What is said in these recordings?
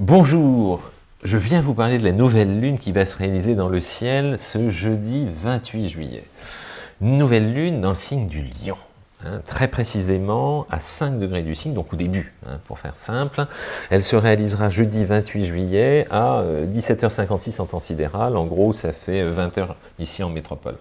Bonjour, je viens vous parler de la nouvelle lune qui va se réaliser dans le ciel ce jeudi 28 juillet. Nouvelle lune dans le signe du lion. Hein, très précisément à 5 degrés du signe, donc au début, hein, pour faire simple. Elle se réalisera jeudi 28 juillet à 17h56 euh, en temps sidéral. En gros, ça fait 20h euh, ici en métropole.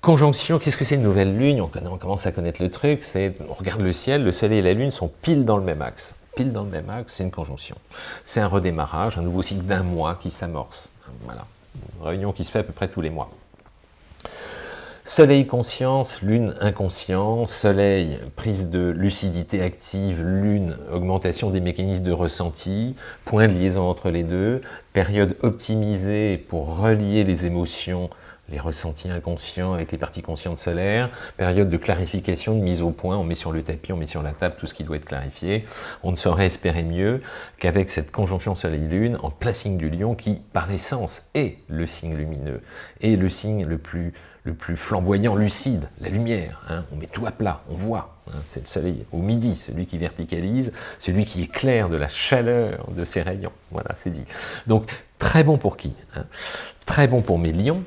Conjonction, qu'est-ce que c'est une nouvelle lune? On, on commence à connaître le truc, c'est on regarde le ciel, le soleil et la lune sont pile dans le même axe pile dans le même axe, c'est une conjonction. C'est un redémarrage, un nouveau cycle d'un mois qui s'amorce. Voilà, réunion qui se fait à peu près tous les mois. Soleil conscience, lune inconscient, soleil prise de lucidité active, lune augmentation des mécanismes de ressenti, point de liaison entre les deux, période optimisée pour relier les émotions les ressentis inconscients avec les parties conscientes solaires, période de clarification, de mise au point, on met sur le tapis, on met sur la table tout ce qui doit être clarifié. On ne saurait espérer mieux qu'avec cette conjonction Soleil-Lune en signe du lion qui, par essence, est le signe lumineux, et le signe le plus, le plus flamboyant, lucide, la lumière. Hein. On met tout à plat, on voit. Hein. C'est le soleil au midi, celui qui verticalise, celui qui éclaire de la chaleur de ses rayons. Voilà, c'est dit. Donc, très bon pour qui hein? Très bon pour mes lions,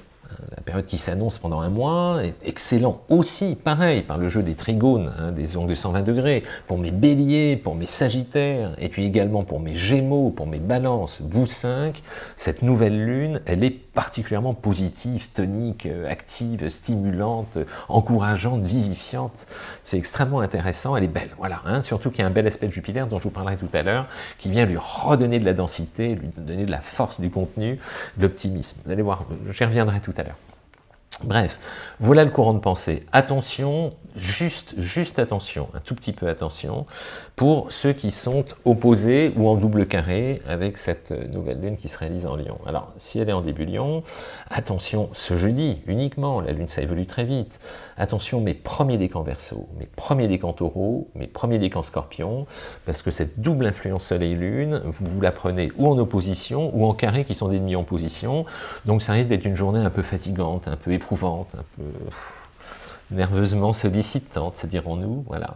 la période qui s'annonce pendant un mois est excellent aussi, pareil, par le jeu des trigones, hein, des angles de 120 degrés, pour mes béliers, pour mes sagittaires, et puis également pour mes gémeaux, pour mes balances, vous cinq, cette nouvelle lune, elle est particulièrement positive, tonique, euh, active, stimulante, encourageante, vivifiante. C'est extrêmement intéressant, elle est belle, voilà. Hein, surtout qu'il y a un bel aspect de Jupiter dont je vous parlerai tout à l'heure, qui vient lui redonner de la densité, lui donner de la force du contenu, de l'optimisme. Vous allez voir, j'y reviendrai tout à l'heure. Bref, voilà le courant de pensée. Attention, juste, juste attention, un tout petit peu attention, pour ceux qui sont opposés ou en double carré avec cette nouvelle lune qui se réalise en Lion. Alors, si elle est en début Lion, attention, ce jeudi uniquement, la lune ça évolue très vite, attention mes premiers décans verso, mes premiers décans taureau, mes premiers décans scorpion, parce que cette double influence soleil-lune, vous, vous la prenez ou en opposition ou en carré qui sont des demi en position, donc ça risque d'être une journée un peu fatigante, un peu éprouvante, un peu nerveusement sollicitante, dirons-nous, voilà.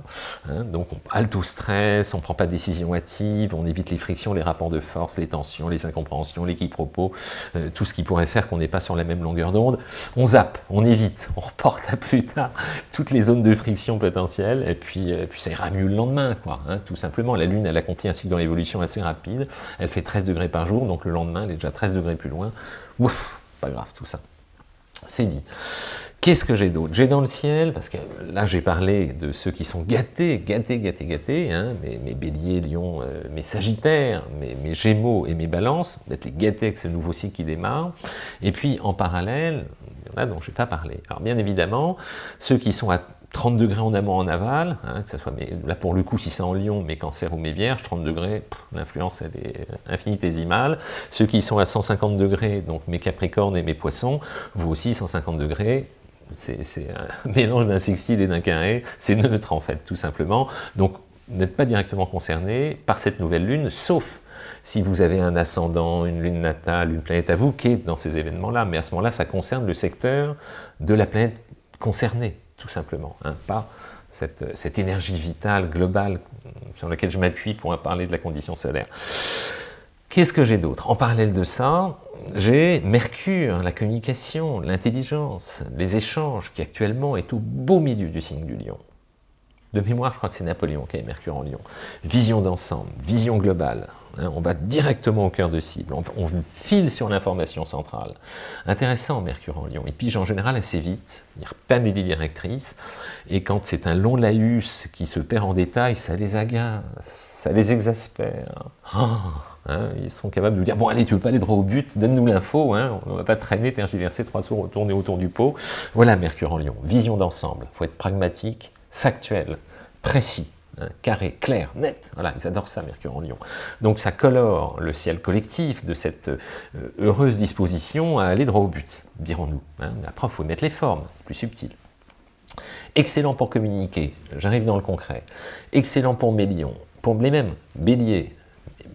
Hein, donc on halte au stress, on ne prend pas de décision hâtive, on évite les frictions, les rapports de force, les tensions, les incompréhensions, les quiproquos, euh, tout ce qui pourrait faire qu'on n'est pas sur la même longueur d'onde. On zappe, on évite, on reporte à plus tard toutes les zones de friction potentielles, et puis, euh, ça ira mieux le lendemain, quoi, hein, tout simplement. La Lune, elle accomplit un cycle dans l'évolution assez rapide, elle fait 13 degrés par jour, donc le lendemain, elle est déjà 13 degrés plus loin. Ouf, pas grave tout ça. C'est dit. Qu'est-ce que j'ai d'autre J'ai dans le ciel, parce que là j'ai parlé de ceux qui sont gâtés, gâtés, gâtés, gâtés, hein, mes, béliers, lions, euh, mes sagittaires, mes, gémeaux et mes balances, d'être les gâtés avec ce nouveau cycle qui démarre. Et puis en parallèle, il y en a dont je n'ai pas parlé. Alors bien évidemment, ceux qui sont à 30 degrés en amont, en aval, hein, que ce soit, là pour le coup, si c'est en lion, mes cancers ou mes vierges, 30 degrés, l'influence elle est infinitésimale. Ceux qui sont à 150 degrés, donc mes capricornes et mes poissons, vous aussi 150 degrés, c'est un mélange d'un sextile et d'un carré, c'est neutre en fait, tout simplement. Donc, n'êtes pas directement concerné par cette nouvelle lune, sauf si vous avez un ascendant, une lune natale, une planète à vous qui est dans ces événements-là, mais à ce moment-là, ça concerne le secteur de la planète concernée tout simplement, hein, pas cette, énergie vitale globale sur laquelle je m'appuie pour parler de la condition solaire. Qu'est-ce que j'ai d'autre? En parallèle de ça, j'ai Mercure, la communication, l'intelligence, les échanges, qui actuellement est au beau milieu du signe du lion. De mémoire, je crois que c'est Napoléon qui avait Mercure en lion. Vision d'ensemble, vision globale, on va directement au cœur de cible, on, file sur l'information centrale. Intéressant, Mercure en Lion. Il pige en général assez vite, il pas des directrices, et quand c'est un long laïus qui se perd en détail, ça les agace, ça les exaspère. Ah, hein, ils sont capables de dire, bon allez, tu veux pas aller droit au but, donne-nous l'info, hein, on ne va pas traîner, tergiverser, trois tours tourner autour du pot. Voilà Mercure en Lion, vision d'ensemble, il faut être pragmatique, factuel, précis. Hein, carré, clair, net. Voilà, ils adorent ça, Mercure en Lion. Donc ça colore le ciel collectif de cette euh, heureuse disposition à aller droit au but, dirons-nous. Hein. Après, il faut mettre les formes, plus subtiles. Excellent pour communiquer, j'arrive dans le concret. Excellent pour mes lions, pour les mêmes, bélier,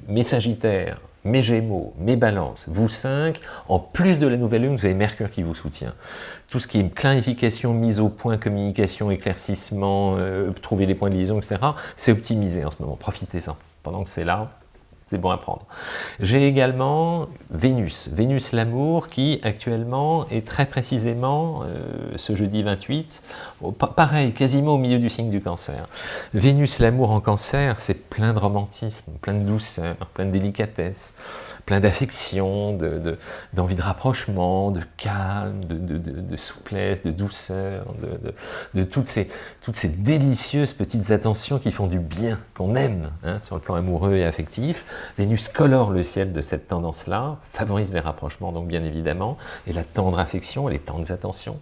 mes sagittaires, mes Gémeaux, mes Balances, vous cinq, en plus de la nouvelle lune, vous avez Mercure qui vous soutient. Tout ce qui est clarification, mise au point, communication, éclaircissement, euh, trouver les points de liaison, etc., c'est optimisé en ce moment, profitez-en. Pendant que c'est là, c'est bon à prendre. J'ai également Vénus, Vénus l'amour, qui actuellement est très précisément, euh, ce jeudi 28, pareil, quasiment au milieu du signe du cancer. Vénus l'amour en cancer, c'est plein de romantisme, plein de douceur, plein de délicatesse, plein d'affection, d'envie de, rapprochement, de calme, de, souplesse, de douceur, de, toutes, ces, toutes ces délicieuses petites attentions qui font du bien, qu'on aime hein, sur le plan amoureux et affectif. Vénus colore le ciel de cette tendance-là, favorise les rapprochements donc bien évidemment, et la tendre affection et les tendres attentions.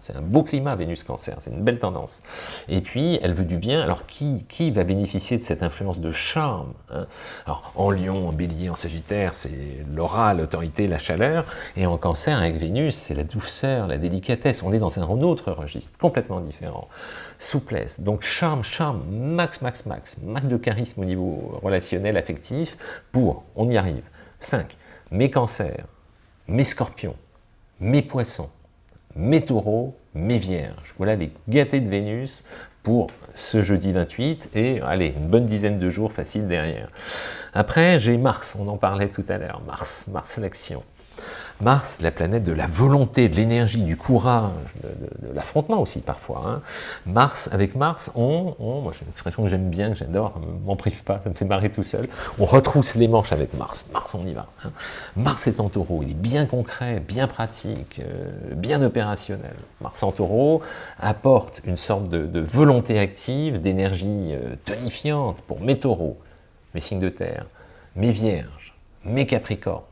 C'est un beau climat Vénus-Cancer, c'est une belle tendance. Et puis, elle veut du bien, alors qui, qui va bénéficier de cette influence de charme hein? Alors, en Lion, en Bélier, en Sagittaire, c'est l'aura, l'autorité, la chaleur, et en Cancer, avec Vénus, c'est la douceur, la délicatesse, on est dans un autre registre, complètement différent. Souplesse, donc charme, charme, max, max, max, max de charisme au niveau relationnel, affectif, pour, on y arrive. 5. Mes cancers, mes scorpions, mes poissons, mes taureaux, mes vierges. Voilà les gâtés de Vénus pour ce jeudi 28 et allez, une bonne dizaine de jours facile derrière. Après, j'ai Mars, on en parlait tout à l'heure, Mars, Mars l'action. Mars, la planète de la volonté, de l'énergie, du courage, de, l'affrontement aussi parfois. Hein. Mars, avec Mars, on, moi j'ai une expression que j'aime bien, que j'adore, m'en prive pas, ça me fait marrer tout seul, on retrousse les manches avec Mars, Mars on y va. Hein. Mars est en taureau, il est bien concret, bien pratique, euh, bien opérationnel. Mars en taureau apporte une sorte de, volonté active, d'énergie euh, tonifiante pour mes taureaux, mes signes de terre, mes vierges, mes capricornes,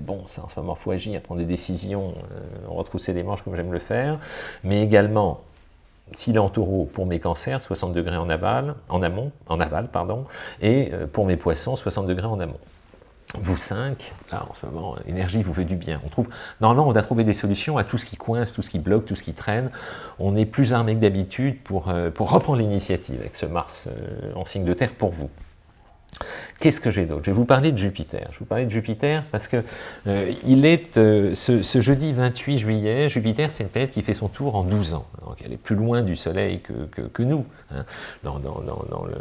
bon, ça en ce moment, il faut agir, prendre des décisions, euh, retrousser les manches comme j'aime le faire, mais également, s'il est en taureau, pour mes cancers, 60 degrés en aval, en amont, en aval, pardon, et euh, pour mes poissons, 60 degrés en amont. Vous 5, là en ce moment, énergie vous fait du bien. On trouve, normalement, on a trouvé des solutions à tout ce qui coince, tout ce qui bloque, tout ce qui traîne. On est plus armé que d'habitude euh, pour reprendre l'initiative avec ce Mars en signe de terre pour vous. Qu'est-ce que j'ai d'autre? Je vais vous parler de Jupiter. Je vais vous parler de Jupiter parce que euh, il est, euh, ce, jeudi 28 juillet, Jupiter c'est une planète qui fait son tour en 12 ans. Donc elle est plus loin du Soleil que, que, nous. Hein. Dans, dans, dans, le,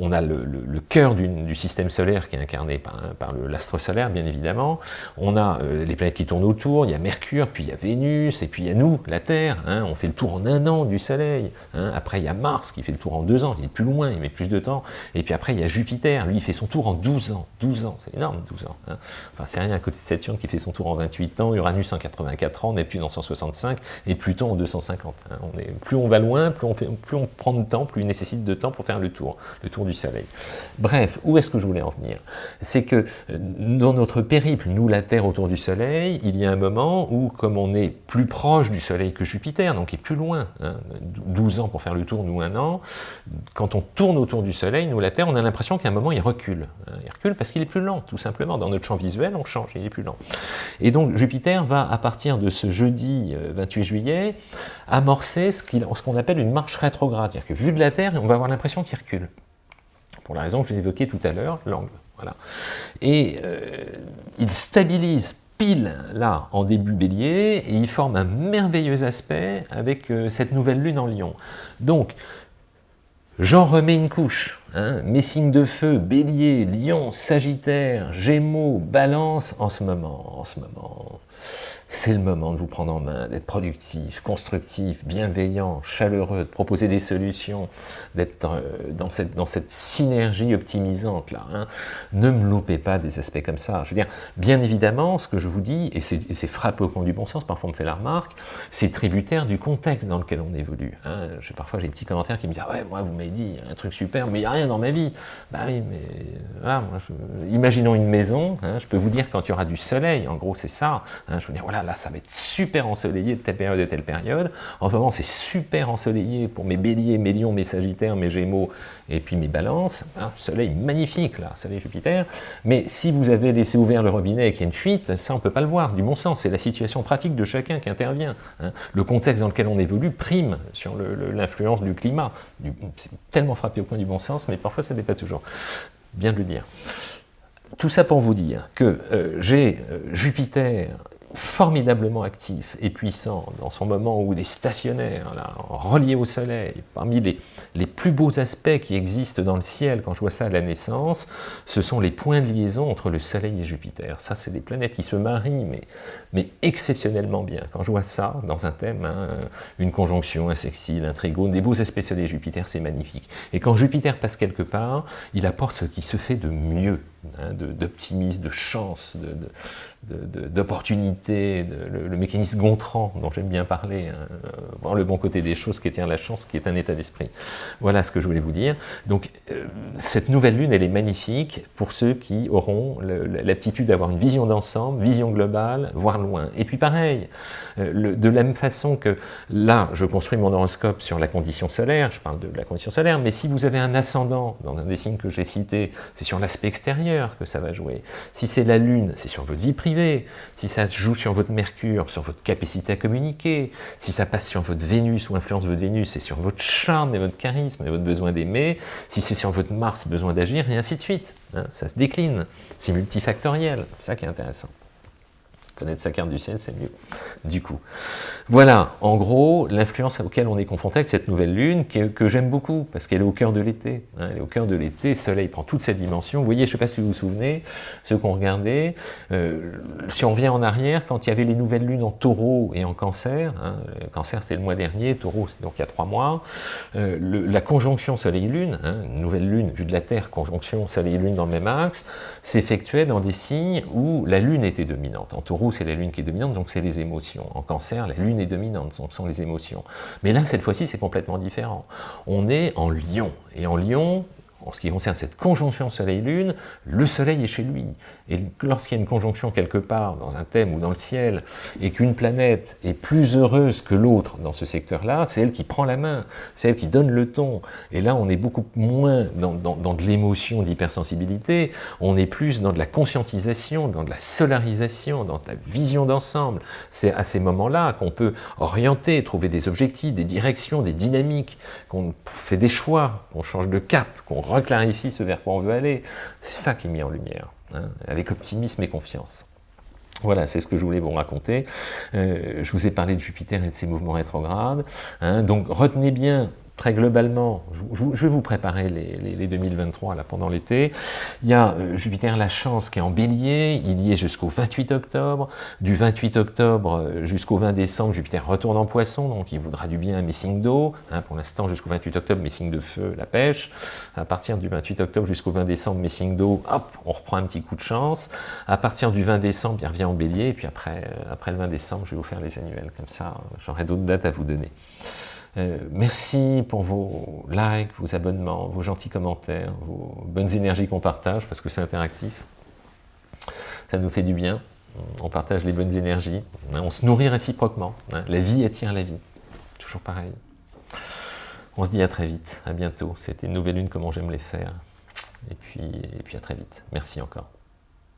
on a le, le, cœur du système solaire qui est incarné par, par l'astre solaire, bien évidemment. On a euh, les planètes qui tournent autour, il y a Mercure, puis il y a Vénus, et puis il y a nous, la Terre. Hein. On fait le tour en un an du Soleil. Hein. Après il y a Mars qui fait le tour en deux ans, il est plus loin, il met plus de temps. Et puis après il y a Jupiter, lui il fait son tour en 12 ans. 12 ans, c'est énorme, 12 ans. Hein. Enfin, c'est rien à côté de Saturne qui fait son tour en 28 ans, Uranus en 84 ans, Neptune en 165 et Pluton en 250. Hein. Plus on va loin, plus on, fait, plus on prend de temps, plus il nécessite de temps pour faire le tour, le tour du Soleil. Bref, où est-ce que je voulais en venir? C'est que euh, dans notre périple, nous la Terre autour du Soleil, il y a un moment où, comme on est plus proche du Soleil que Jupiter, donc il est plus loin, 12 hein, ans pour faire le tour, nous un an, quand on tourne autour du Soleil, nous la Terre, on a l'impression qu'à un moment il recule. Il recule parce qu'il est plus lent, tout simplement. Dans notre champ visuel, on change, il est plus lent. Et donc Jupiter va, à partir de ce jeudi 28 euh, juillet, amorcer ce qu'on appelle une marche rétrograde. C'est-à-dire que vu de la Terre, on va avoir l'impression qu'il recule. Pour la raison que j'ai évoquée tout à l'heure, l'angle. Voilà. Et euh, il stabilise pile là en début bélier et il forme un merveilleux aspect avec euh, cette nouvelle lune en lion. Donc, J'en remets une couche. Hein. Mes signes de feu, bélier, lion, sagittaire, gémeaux, balance, en ce moment, en ce moment c'est le moment de vous prendre en main, d'être productif, constructif, bienveillant, chaleureux, de proposer des solutions, d'être euh, dans cette, dans cette synergie optimisante là. Hein. Ne me loupez pas des aspects comme ça. Je veux dire, bien évidemment, ce que je vous dis, et c'est frappé au coin du bon sens, parfois on me fait la remarque, c'est tributaire du contexte dans lequel on évolue. Hein. parfois j'ai des petits commentaires qui me disent ouais, moi vous m'avez dit un truc super, mais il n'y a rien dans ma vie. Bah oui, mais voilà, imaginons une maison, hein, je peux vous dire quand il y aura du soleil, en gros c'est ça. je veux dire, voilà, là, ça va être super ensoleillé de telle période et telle période. En ce moment, c'est super ensoleillé pour mes béliers, mes lions, mes sagittaires, mes gémeaux et puis mes balances. Un soleil magnifique, là, soleil Jupiter. Mais si vous avez laissé ouvert le robinet et qu'il y a une fuite, ça, on ne peut pas le voir, du bon sens. C'est la situation pratique de chacun qui intervient. Hein. Le contexte dans lequel on évolue prime sur l'influence du climat. C'est tellement frappé au point du bon sens, mais parfois, ça n'est pas toujours. Bien de le dire. Tout ça pour vous dire que euh, j'ai euh, Jupiter formidablement actif et puissant dans son moment où il est stationnaire, relié au soleil, parmi les, les, plus beaux aspects qui existent dans le ciel, quand je vois ça à la naissance, ce sont les points de liaison entre le soleil et Jupiter. Ça, c'est des planètes qui se marient, mais, mais exceptionnellement bien. Quand je vois ça dans un thème, hein, une conjonction, un sextile, un trigone, des beaux aspects soleil-Jupiter, c'est magnifique. Et quand Jupiter passe quelque part, il apporte ce qui se fait de mieux Hein, d'optimisme, de, chance, d'opportunité, le, mécanisme Gontran dont j'aime bien parler, hein, euh, voir le bon côté des choses qui tient la chance, qui est un état d'esprit. Voilà ce que je voulais vous dire. Donc euh, cette nouvelle lune, elle est magnifique pour ceux qui auront l'aptitude d'avoir une vision d'ensemble, vision globale, voir loin. Et puis pareil, euh, de la même façon que là, je construis mon horoscope sur la condition solaire, je parle de la condition solaire, mais si vous avez un ascendant dans un des signes que j'ai cités, c'est sur l'aspect extérieur, que ça va jouer. Si c'est la Lune, c'est sur votre vie privée. Si ça joue sur votre Mercure, sur votre capacité à communiquer. Si ça passe sur votre Vénus ou influence votre Vénus, c'est sur votre charme et votre charisme et votre besoin d'aimer. Si c'est sur votre Mars, besoin d'agir, et ainsi de suite. Hein. ça se décline. C'est multifactoriel. C'est ça qui est intéressant. Connaître sa carte du ciel, c'est mieux, du coup. Voilà, en gros, l'influence auquel on est confronté avec cette nouvelle lune, que, j'aime beaucoup, parce qu'elle est au cœur de l'été. Hein, elle est au cœur de l'été, le soleil prend toute cette dimension. Vous voyez, je ne sais pas si vous vous souvenez, ceux qui ont regardé, euh, si on revient en arrière, quand il y avait les nouvelles lunes en taureau et en cancer, hein, cancer c'est le mois dernier, taureau c'est donc il y a trois mois, euh, la conjonction soleil-lune, hein, nouvelle lune vue de la Terre, conjonction soleil-lune dans le même axe, s'effectuait dans des signes où la lune était dominante. En taureau, c'est la Lune qui est dominante, donc c'est les émotions. En cancer, la Lune est dominante, donc ce sont les émotions. Mais là, cette fois-ci, c'est complètement différent. On est en Lion, et en Lion, en ce qui concerne cette conjonction Soleil-Lune, le Soleil est chez lui. Et lorsqu'il y a une conjonction quelque part, dans un thème ou dans le ciel, et qu'une planète est plus heureuse que l'autre dans ce secteur-là, c'est elle qui prend la main, c'est elle qui donne le ton. Et là, on est beaucoup moins dans, de l'émotion, d'hypersensibilité, on est plus dans de la conscientisation, dans de la solarisation, dans de la vision d'ensemble. C'est à ces moments-là qu'on peut orienter, trouver des objectifs, des directions, des dynamiques, qu'on fait des choix, qu'on change de cap, qu'on reclarifie ce vers quoi on veut aller. C'est ça qui est mis en lumière, hein, avec optimisme et confiance. Voilà, c'est ce que je voulais vous raconter. Euh, je vous ai parlé de Jupiter et de ses mouvements rétrogrades. Hein. donc retenez bien très globalement, je, vais vous préparer les, 2023 là, pendant l'été. Il y a euh, Jupiter la chance qui est en bélier, il y est jusqu'au 28 octobre. Du 28 octobre euh, jusqu'au 20 décembre, Jupiter retourne en poisson, donc il voudra du bien à mes signes d'eau. Hein, pour l'instant, jusqu'au 28 octobre, mes signes de feu, la pêche. À partir du 28 octobre jusqu'au 20 décembre, mes signes d'eau, hop, on reprend un petit coup de chance. À partir du 20 décembre, il revient en bélier, et puis après, euh, après le 20 décembre, je vais vous faire les annuels. Comme ça, j'aurai d'autres dates à vous donner. Euh, merci pour vos likes, vos abonnements, vos gentils commentaires, vos bonnes énergies qu'on partage, parce que c'est interactif. Ça nous fait du bien. On partage les bonnes énergies. On se nourrit réciproquement. Hein. La vie attire la vie. Toujours pareil. On se dit à très vite, à bientôt. C'était une nouvelle lune, comment j'aime les faire. Et puis, et puis à très vite. Merci encore.